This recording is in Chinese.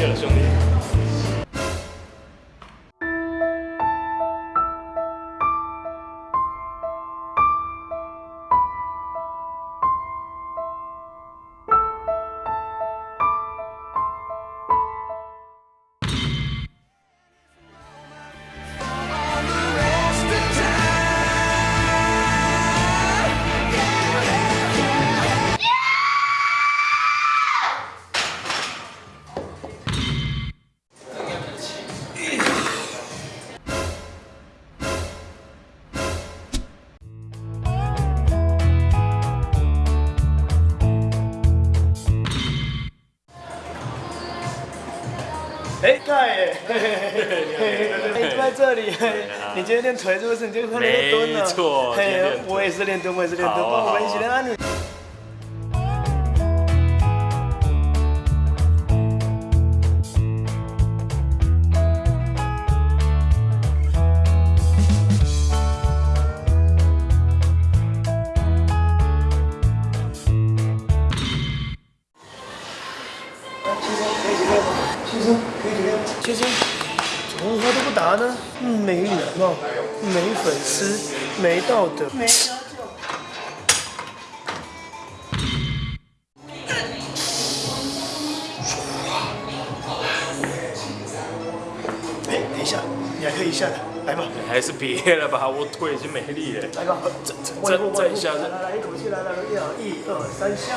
谢了兄弟。哎，盖哎，就在这里，你今天练腿是不是？你今天练蹲了？没错，我也是练蹲，我也是练蹲，帮我们一起练安。先生，怎么话都不答呢？没礼貌，没粉丝，没道德。哎，等一下，你还可以一下的，来吧。还是别了吧，我腿已经没力了。来吧，再再再一下，来来来，一口气，来来来，一二三下。